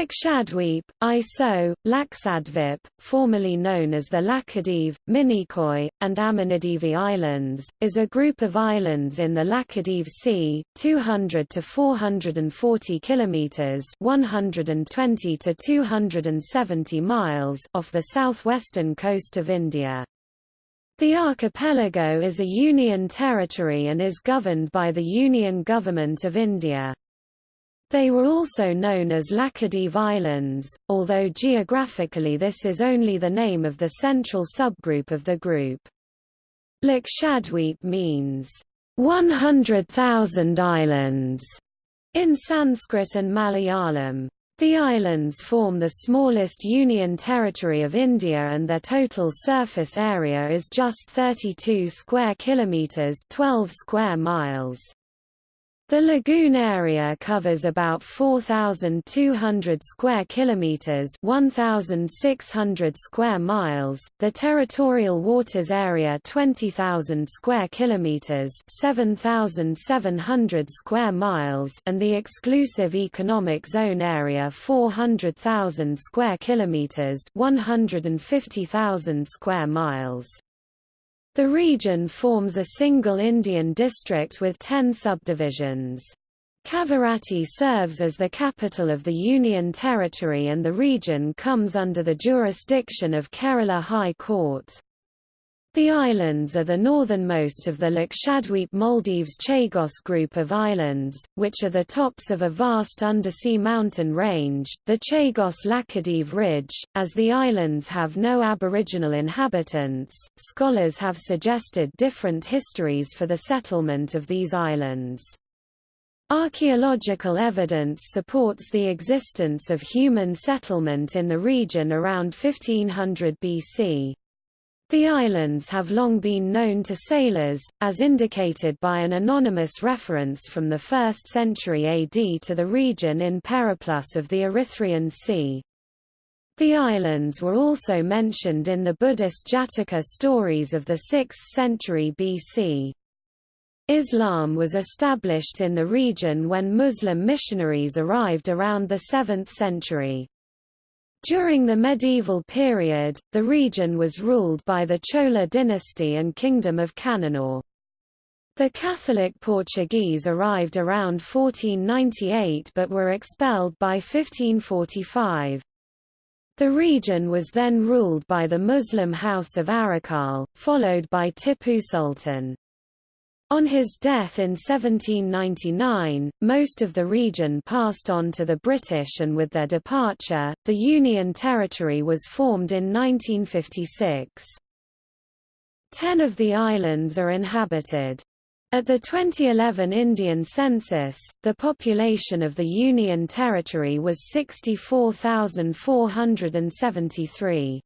Lakshadweep, ISO, Laksadvip, formerly known as the Laccadive, Minicoy, and Amindivi Islands, is a group of islands in the Laccadive Sea, 200 to 440 kilometers (120 to 270 miles) off the southwestern coast of India. The archipelago is a union territory and is governed by the Union Government of India. They were also known as Laccadive Islands, although geographically this is only the name of the central subgroup of the group. Lakshadweep means, 100,000 islands, in Sanskrit and Malayalam. The islands form the smallest union territory of India and their total surface area is just 32 square kilometers, 12 square miles. The lagoon area covers about 4200 square kilometers, 1600 square miles. The territorial waters area 20000 square kilometers, 7700 square miles, and the exclusive economic zone area 400,000 square kilometers, 150,000 square miles. The region forms a single Indian district with ten subdivisions. Kavaratti serves as the capital of the Union Territory and the region comes under the jurisdiction of Kerala High Court. The islands are the northernmost of the Lakshadweep Maldives Chagos group of islands, which are the tops of a vast undersea mountain range, the Chagos Laccadive Ridge. As the islands have no aboriginal inhabitants, scholars have suggested different histories for the settlement of these islands. Archaeological evidence supports the existence of human settlement in the region around 1500 BC. The islands have long been known to sailors, as indicated by an anonymous reference from the 1st century AD to the region in Periplus of the Erythraean Sea. The islands were also mentioned in the Buddhist Jataka stories of the 6th century BC. Islam was established in the region when Muslim missionaries arrived around the 7th century. During the medieval period, the region was ruled by the Chola dynasty and Kingdom of Cannanore. The Catholic Portuguese arrived around 1498 but were expelled by 1545. The region was then ruled by the Muslim House of Arakal, followed by Tipu Sultan. On his death in 1799, most of the region passed on to the British and with their departure, the Union Territory was formed in 1956. Ten of the islands are inhabited. At the 2011 Indian census, the population of the Union Territory was 64,473.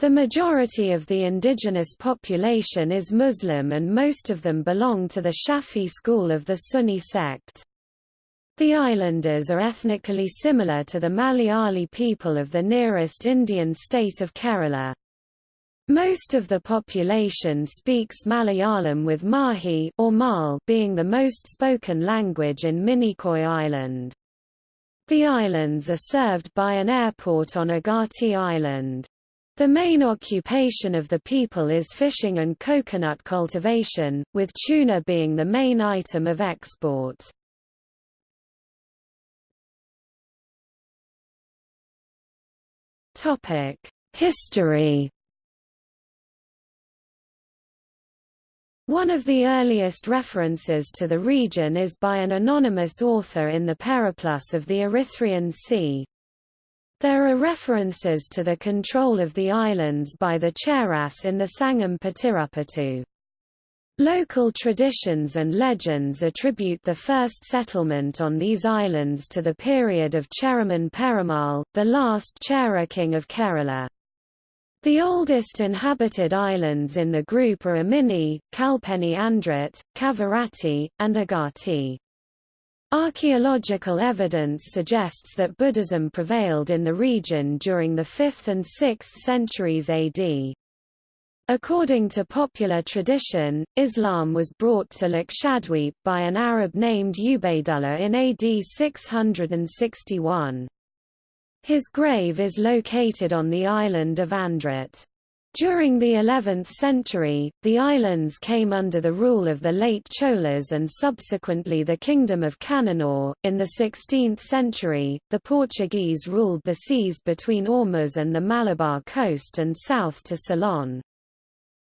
The majority of the indigenous population is Muslim and most of them belong to the Shafi school of the Sunni sect. The islanders are ethnically similar to the Malayali people of the nearest Indian state of Kerala. Most of the population speaks Malayalam with Mahi or Mal being the most spoken language in Minicoy Island. The islands are served by an airport on Agatti Island. The main occupation of the people is fishing and coconut cultivation, with tuna being the main item of export. History One of the earliest references to the region is by an anonymous author in the Periplus of the Erythraean Sea. There are references to the control of the islands by the Cheras in the Sangam Patirupattu. Local traditions and legends attribute the first settlement on these islands to the period of Cheraman Perumal, the last Chera king of Kerala. The oldest inhabited islands in the group are Amini, Kalpeni Andrat, Kavaratti, and Agatti. Archaeological evidence suggests that Buddhism prevailed in the region during the 5th and 6th centuries AD. According to popular tradition, Islam was brought to Lakshadweep by an Arab named Ubaydullah in AD 661. His grave is located on the island of Andrat. During the 11th century, the islands came under the rule of the late Cholas and subsequently the Kingdom of Cananor. In the 16th century, the Portuguese ruled the seas between Ormuz and the Malabar coast and south to Ceylon.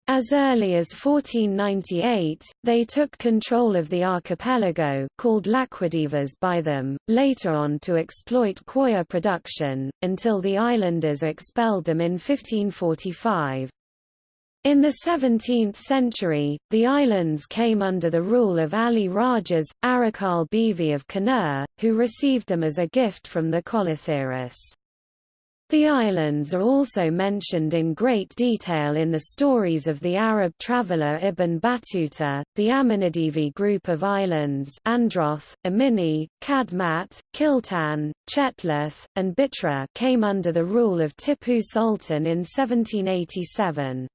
As early as 1498, they took control of the archipelago called Laquadivas by them, later on to exploit coir production, until the islanders expelled them in 1545. In the 17th century, the islands came under the rule of Ali Rajas, Arakal Bivi of Kannur, who received them as a gift from the Kolatheris. The islands are also mentioned in great detail in the stories of the Arab traveller Ibn Battuta. The Amindivi group of islands Androth, Amini, Kadmat, Kiltan, Chetlath, and Bitra came under the rule of Tipu Sultan in 1787.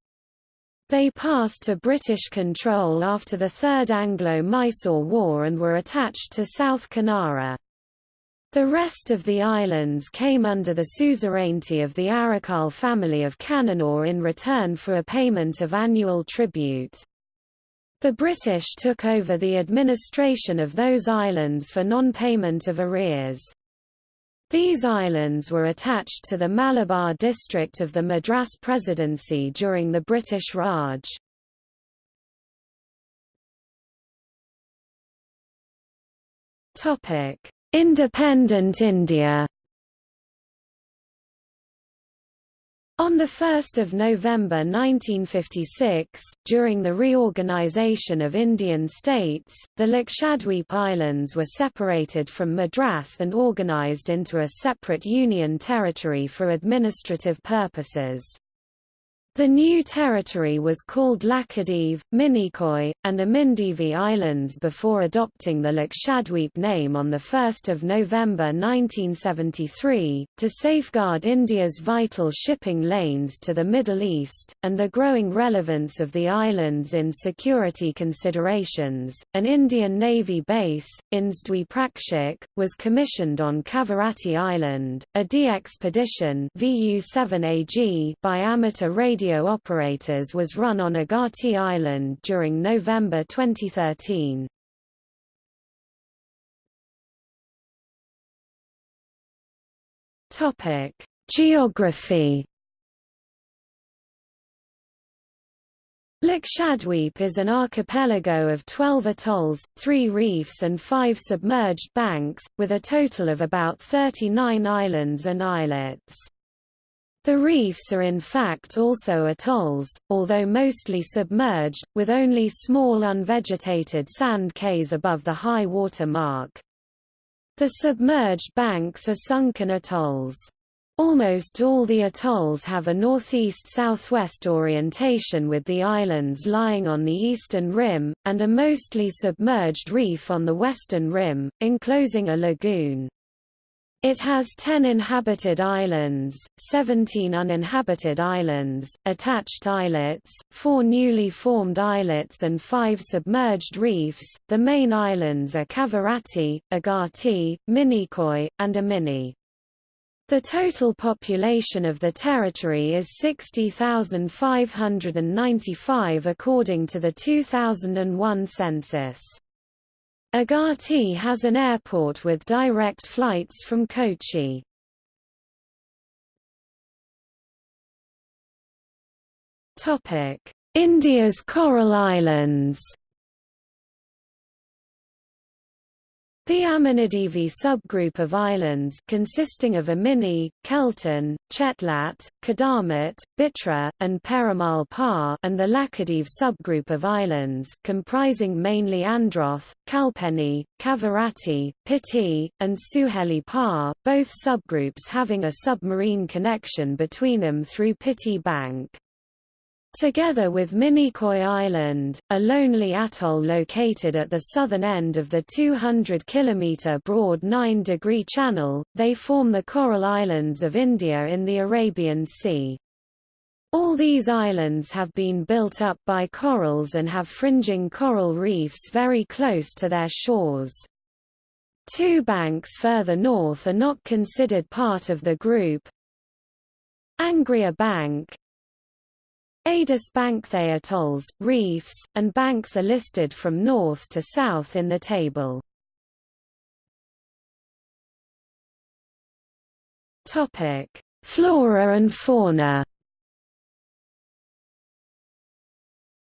They passed to British control after the Third Anglo-Mysore War and were attached to South Kanara. The rest of the islands came under the suzerainty of the Arakal family of Cananor in return for a payment of annual tribute. The British took over the administration of those islands for non-payment of arrears. These islands were attached to the Malabar district of the Madras Presidency during the British Raj. Topic: Independent India On 1 November 1956, during the reorganisation of Indian states, the Lakshadweep Islands were separated from Madras and organised into a separate union territory for administrative purposes. The new territory was called Laccadive, Minicoy, and Amindivi Islands before adopting the Lakshadweep name on 1 November 1973, to safeguard India's vital shipping lanes to the Middle East, and the growing relevance of the islands in security considerations. An Indian Navy base, Inzdwi was commissioned on Kavaratti Island, a DXpedition by amateur radio radio operators was run on Agatti Island during November 2013. Topic: Geography Lakshadweep is an archipelago of 12 atolls, 3 reefs and 5 submerged banks, with a total of about 39 islands and islets. The reefs are in fact also atolls, although mostly submerged, with only small unvegetated sand cays above the high water mark. The submerged banks are sunken atolls. Almost all the atolls have a northeast-southwest orientation with the islands lying on the eastern rim, and a mostly submerged reef on the western rim, enclosing a lagoon. It has 10 inhabited islands, 17 uninhabited islands, attached islets, 4 newly formed islets and 5 submerged reefs. The main islands are Kavaratti, Agatti, Minicoy, and Amini. The total population of the territory is 60,595 according to the 2001 census. Agatti has an airport with direct flights from Kochi. India's Coral Islands The Amindivi subgroup of islands consisting of Amini, Kiltan, Chetlat, Kadamat, Bitra, and Perumal Par and the Laccadive subgroup of islands comprising mainly Androth, Kalpeni, Kavaratti, Piti, and Suheli Par, both subgroups having a submarine connection between them through Piti Bank. Together with Minicoy Island, a lonely atoll located at the southern end of the 200 km broad 9-degree channel, they form the Coral Islands of India in the Arabian Sea. All these islands have been built up by corals and have fringing coral reefs very close to their shores. Two banks further north are not considered part of the group. Angria Bank Adas Bankthea atolls, reefs, and banks are listed from north to south in the table. Flora and fauna.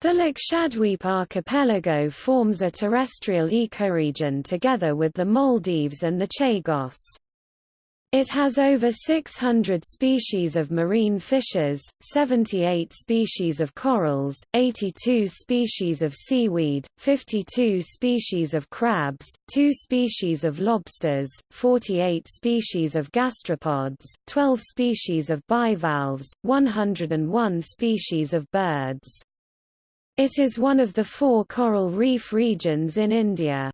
The Lakshadweep archipelago forms a terrestrial ecoregion together with the Maldives and the Chagos. It has over 600 species of marine fishes, 78 species of corals, 82 species of seaweed, 52 species of crabs, 2 species of lobsters, 48 species of gastropods, 12 species of bivalves, 101 species of birds. It is one of the four coral reef regions in India.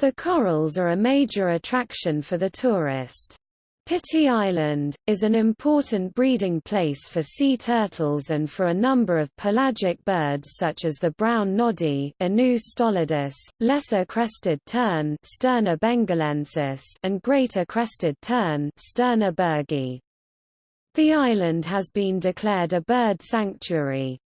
The corals are a major attraction for the tourist. Piti Island, is an important breeding place for sea turtles and for a number of pelagic birds such as the brown noddy stolidus, lesser crested tern Sterna bengalensis and greater crested tern Sterna. The island has been declared a bird sanctuary.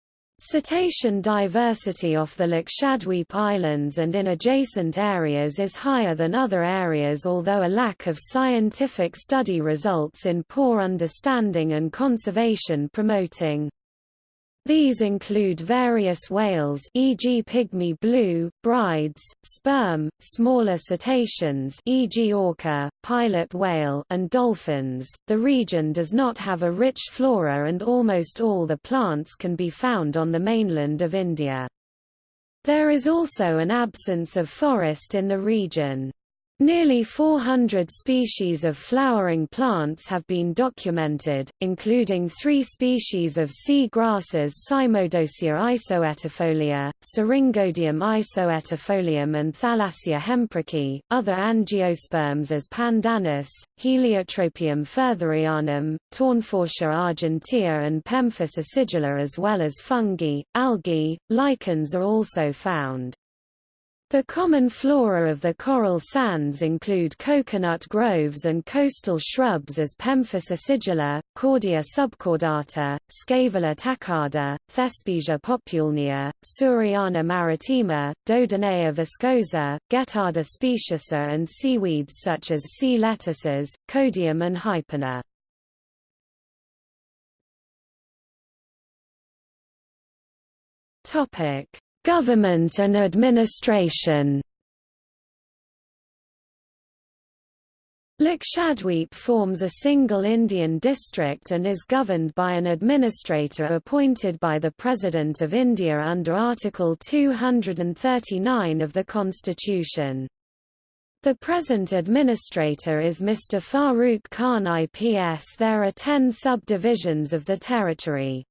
Cetacean diversity off the Lakshadweep Islands and in adjacent areas is higher than other areas although a lack of scientific study results in poor understanding and conservation promoting these include various whales e.g. pygmy blue, Bryde's, sperm, smaller cetaceans e.g. orca, pilot whale and dolphins. The region does not have a rich flora and almost all the plants can be found on the mainland of India. There is also an absence of forest in the region. Nearly 400 species of flowering plants have been documented, including three species of sea grasses Cymodocea isoetifolia, Syringodium isoetifolium and Thalassia hemprichii, other angiosperms as Pandanus, Heliotropium foertherianum, Tournefortia argentea and Pemphis acidula as well as fungi, algae, lichens are also found. The common flora of the coral sands include coconut groves and coastal shrubs as Pemphis acidula, Cordia subcordata, Scaevola taccada, Thespesia populnea, Suriana maritima, Dodonaea viscosa, Guettarda speciosa and seaweeds such as sea lettuces, Codium and Hypena. Government and administration Lakshadweep forms a single Indian district and is governed by an administrator appointed by the President of India under Article 239 of the Constitution. The present administrator is Mr. Farooq Khan IPS. There are ten subdivisions of the territory.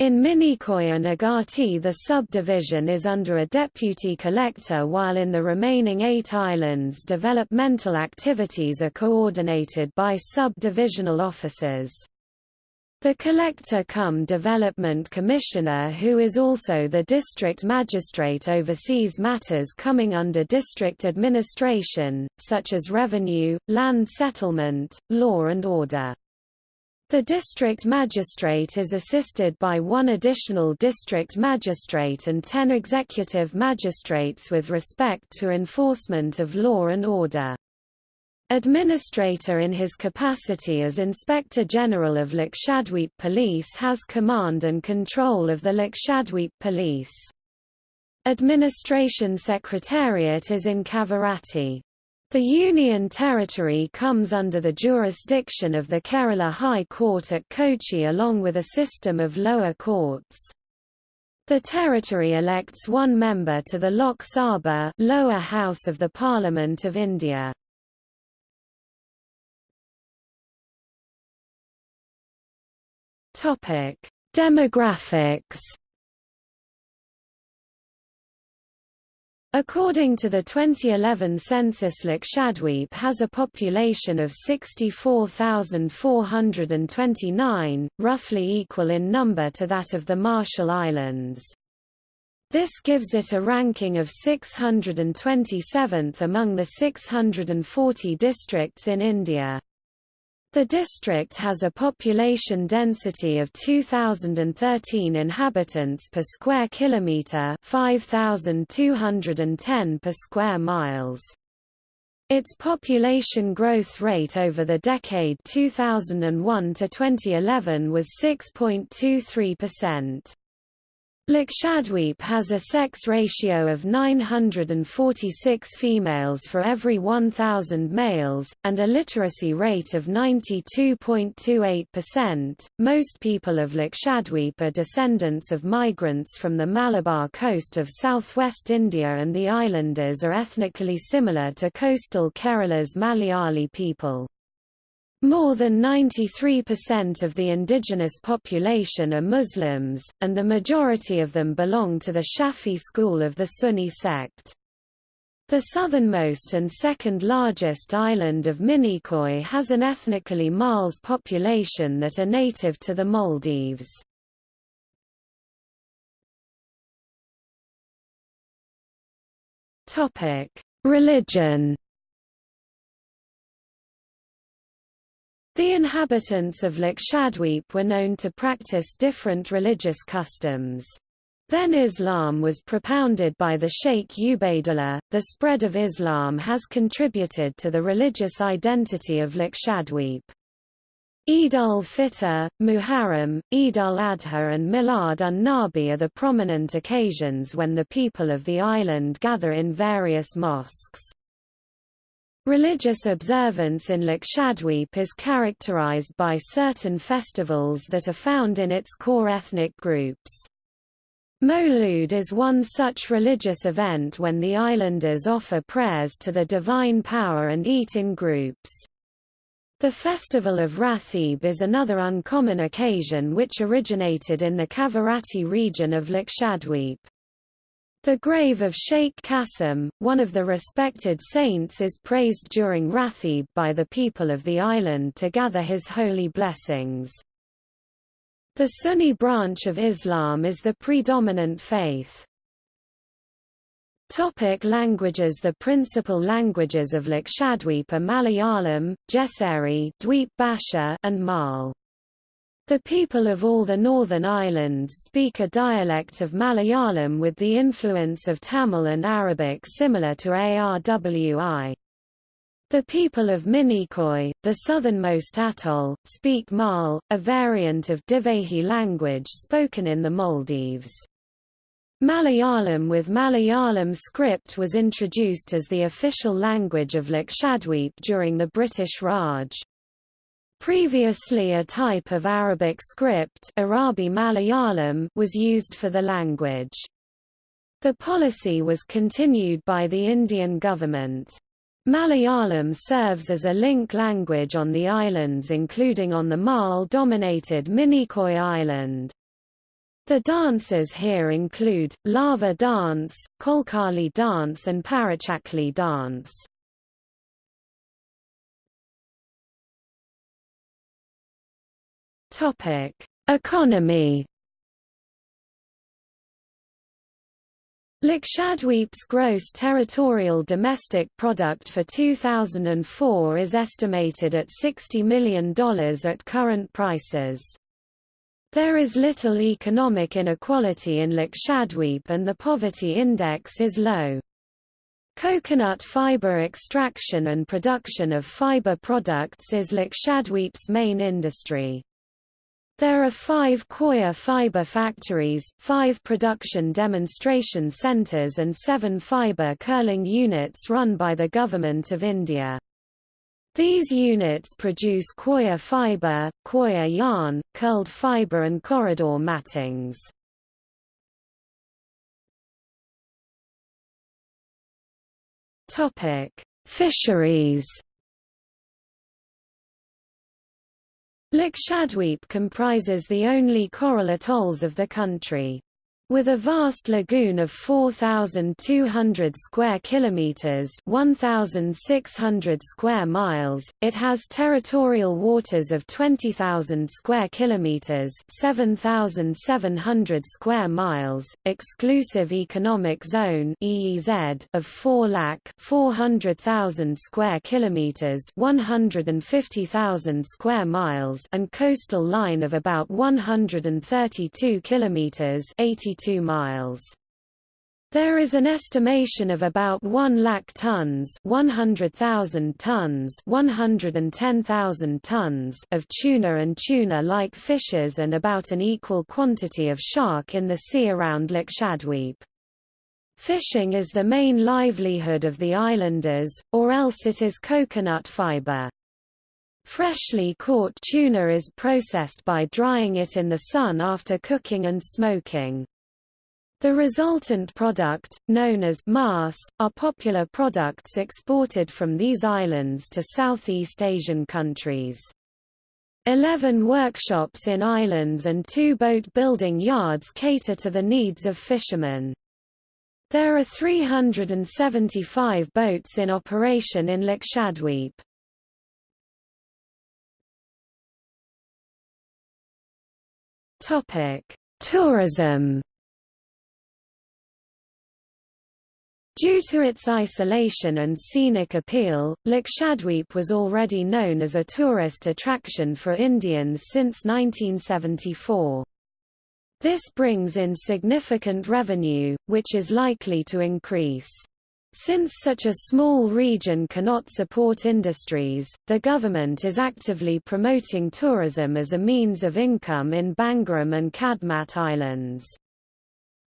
In Minicoy and Agatti the subdivision is under a deputy collector while in the remaining eight islands developmental activities are coordinated by sub-divisional officers. The Collector cum Development Commissioner who is also the district magistrate oversees matters coming under district administration, such as revenue, land settlement, law and order. The district magistrate is assisted by one additional district magistrate and ten executive magistrates with respect to enforcement of law and order. Administrator in his capacity as Inspector General of Lakshadweep Police has command and control of the Lakshadweep Police. Administration Secretariat is in Kavaratti. The Union Territory comes under the jurisdiction of the Kerala High Court at Kochi along with a system of lower courts. The territory elects one member to the Lok Sabha lower house of the Parliament of India. Demographics According to the 2011 census Lakshadweep has a population of 64,429, roughly equal in number to that of the Marshall Islands. This gives it a ranking of 627th among the 640 districts in India. The district has a population density of 2013 inhabitants per square kilometer, 5210 per square miles. Its population growth rate over the decade 2001 to 2011 was 6.23%. Lakshadweep has a sex ratio of 946 females for every 1,000 males, and a literacy rate of 92.28%. Most people of Lakshadweep are descendants of migrants from the Malabar coast of southwest India, and the islanders are ethnically similar to coastal Kerala's Malayali people. More than 93% of the indigenous population are Muslims, and the majority of them belong to the Shafi school of the Sunni sect. The southernmost and second largest island of Minicoy has an ethnically Mal's population that are native to the Maldives. Religion The inhabitants of Lakshadweep were known to practice different religious customs. Then Islam was propounded by the Sheikh Ubaidullah. The spread of Islam has contributed to the religious identity of Lakshadweep. Eid ul-Fitr, Muharram, Eid al-Adha and Milad un-Nabi are the prominent occasions when the people of the island gather in various mosques. Religious observance in Lakshadweep is characterized by certain festivals that are found in its core ethnic groups. Mawlud is one such religious event when the islanders offer prayers to the divine power and eat in groups. The festival of Rathib is another uncommon occasion which originated in the Kavaratti region of Lakshadweep. The grave of Sheikh Qasim, one of the respected saints is praised during Rathib by the people of the island to gather his holy blessings. The Sunni branch of Islam is the predominant faith. Topic languages The principal languages of Lakshadweep are Malayalam, Jeseri Dweep Bhasha, and Mal. The people of all the northern islands speak a dialect of Malayalam with the influence of Tamil and Arabic similar to Arwi. The people of Minicoy, the southernmost atoll, speak Mal, a variant of Divehi language spoken in the Maldives. Malayalam with Malayalam script was introduced as the official language of Lakshadweep during the British Raj. Previously a type of Arabic script Arabi Malayalam was used for the language. The policy was continued by the Indian government. Malayalam serves as a link language on the islands including on the Mal-dominated Minicoy Island. The dances here include, lava dance, Kolkali dance and Parachakli dance. Topic: Economy. Lakshadweep's gross territorial domestic product for 2004 is estimated at $60 million at current prices. There is little economic inequality in Lakshadweep and the poverty index is low. Coconut fiber extraction and production of fiber products is Lakshadweep's main industry. There are five coir fiber factories, five production demonstration centres and seven fiber curling units run by the Government of India. These units produce coir fiber, coir yarn, curled fiber and corridor mattings. Fisheries Lakshadweep comprises the only coral atolls of the country. With a vast lagoon of 4,200 square kilometers (1,600 square miles), it has territorial waters of 20,000 square kilometers (7,700 square miles), exclusive economic zone (EEZ) of 4 lakh 400,000 square kilometers (150,000 square miles), and coastal line of about 132 kilometers (82 2 miles. There is an estimation of about 1 lakh tons 100,000 tons 110,000 tons of tuna and tuna-like fishes and about an equal quantity of shark in the sea around Lakshadweep. Fishing is the main livelihood of the islanders, or else it is coconut fiber. Freshly caught tuna is processed by drying it in the sun after cooking and smoking. The resultant product, known as maas, are popular products exported from these islands to Southeast Asian countries. Eleven workshops in islands and two boat-building yards cater to the needs of fishermen. There are 375 boats in operation in Lakshadweep. Tourism Due to its isolation and scenic appeal, Lakshadweep was already known as a tourist attraction for Indians since 1974. This brings in significant revenue, which is likely to increase. Since such a small region cannot support industries, the government is actively promoting tourism as a means of income in Bangaram and Kadmat Islands.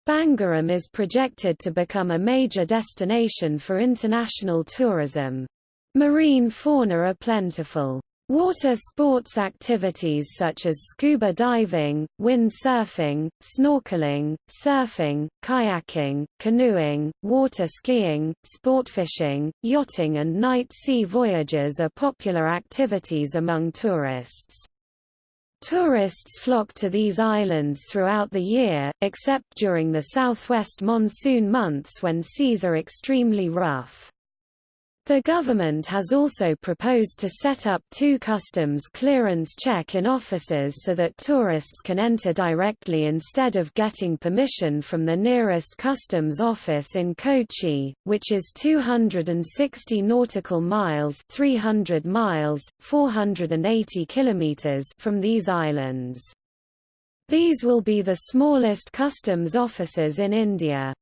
Bangaram is projected to become a major destination for international tourism. Marine fauna are plentiful. Water sports activities such as scuba diving, wind surfing, snorkeling, surfing, kayaking, canoeing, water skiing, sport fishing, yachting and night sea voyages are popular activities among tourists. Tourists flock to these islands throughout the year, except during the southwest monsoon months when seas are extremely rough. The government has also proposed to set up two customs clearance check-in offices so that tourists can enter directly instead of getting permission from the nearest customs office in Kochi, which is 260 nautical miles 300 miles, 480 kilometers from these islands. These will be the smallest customs offices in India.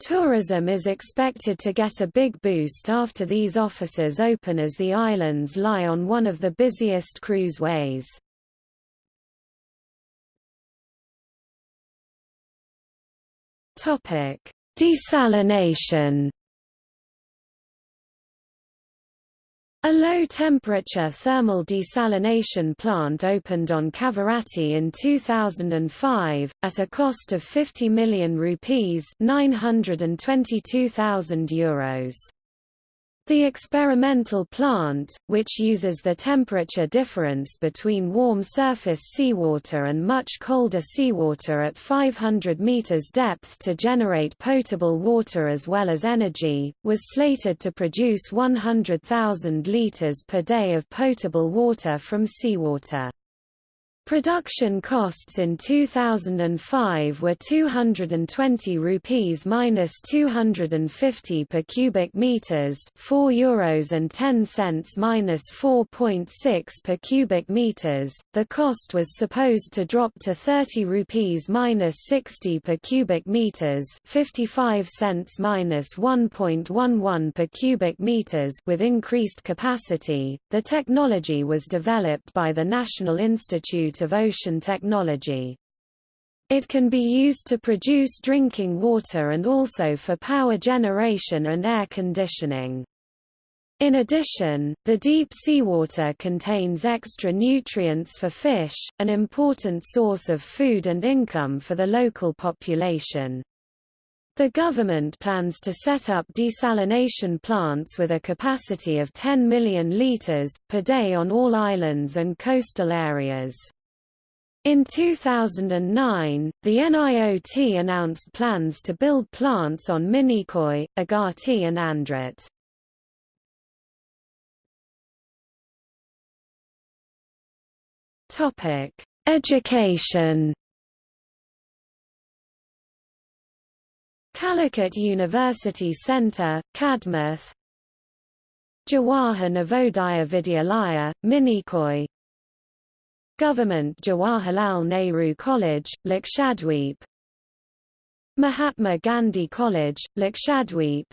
Tourism is expected to get a big boost after these offices open as the islands lie on one of the busiest cruiseways. Desalination A low-temperature thermal desalination plant opened on Kavaratti in 2005, at a cost of 50 million rupees €922,000. The experimental plant, which uses the temperature difference between warm surface seawater and much colder seawater at 500 meters depth to generate potable water as well as energy, was slated to produce 100,000 liters per day of potable water from seawater. Production costs in 2005 were 220 rupees minus 250 per cubic meters, 4 euros and 10 cents minus 4.6 per cubic meters. The cost was supposed to drop to 30 rupees minus 60 per cubic meters, 55 cents minus 1.11 per cubic meters with increased capacity. The technology was developed by the National Institute of Ocean Technology. It can be used to produce drinking water and also for power generation and air conditioning. In addition, the deep seawater contains extra nutrients for fish, an important source of food and income for the local population. The government plans to set up desalination plants with a capacity of 10 million litres, per day on all islands and coastal areas. In 2009, the NIOT announced plans to build plants on Minicoy, Agatti and Andrat. Topic: Education. Calicut University Centre, Kadmat Jawahar Navodaya Vidyalaya, Minicoy Government Jawaharlal Nehru College, Lakshadweep. Mahatma Gandhi College, Lakshadweep.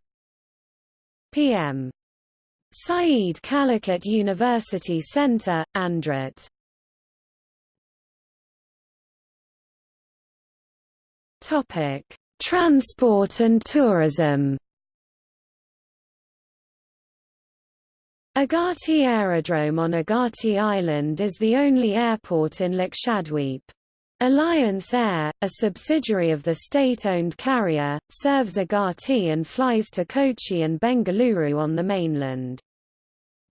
PM. Saeed Calicut University Centre, Andrat Transport and tourism Agatti Aerodrome on Agatti Island is the only airport in Lakshadweep. Alliance Air, a subsidiary of the state-owned carrier, serves Agatti and flies to Kochi and Bengaluru on the mainland.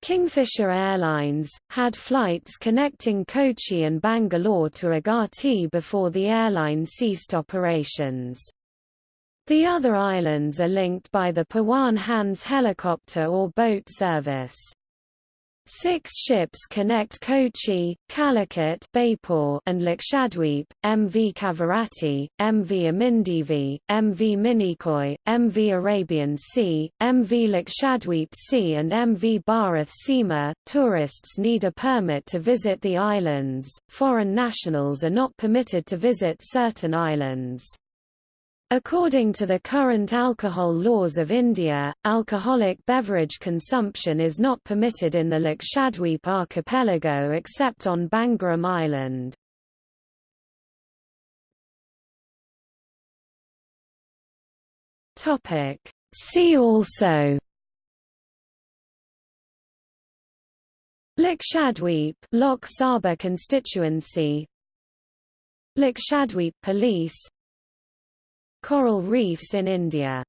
Kingfisher Airlines, had flights connecting Kochi and Bangalore to Agatti before the airline ceased operations. The other islands are linked by the Pawan Hans helicopter or boat service. Six ships connect Kochi, Calicut and Lakshadweep, MV Kavaratti, MV Amindivi, MV Minicoy, MV Arabian Sea, MV Lakshadweep Sea and MV Bharath Seema. Tourists need a permit to visit the islands, foreign nationals are not permitted to visit certain islands. According to the current alcohol laws of India, alcoholic beverage consumption is not permitted in the Lakshadweep archipelago except on Bangaram Island. See also Lakshadweep Lok Sabha constituency Lakshadweep Police Coral reefs in India